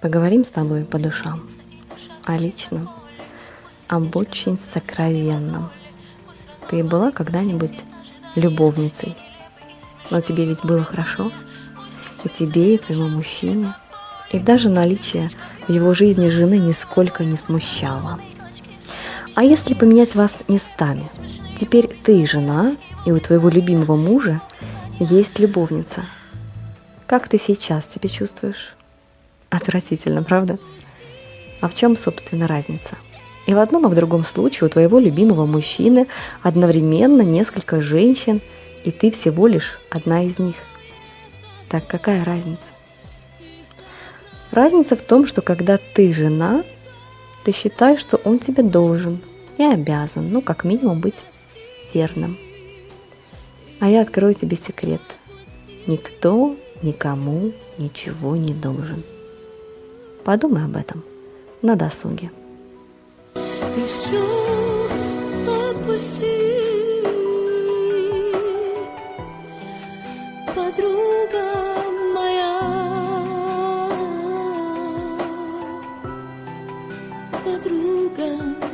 Поговорим с тобой по душам, о личном, об очень сокровенном. Ты была когда-нибудь любовницей? Но тебе ведь было хорошо? И тебе, и твоему мужчине. И даже наличие в его жизни жены нисколько не смущало. А если поменять вас местами? Теперь ты жена, и у твоего любимого мужа есть любовница. Как ты сейчас себя чувствуешь? Отвратительно, правда? А в чем, собственно, разница? И в одном и в другом случае у твоего любимого мужчины одновременно несколько женщин, и ты всего лишь одна из них. Так какая разница? Разница в том, что когда ты жена, ты считаешь, что он тебе должен и обязан, ну, как минимум, быть верным. А я открою тебе секрет. Никто никому ничего не должен. Подумай об этом на досуге. Ты все отпусти, подруга моя, подруга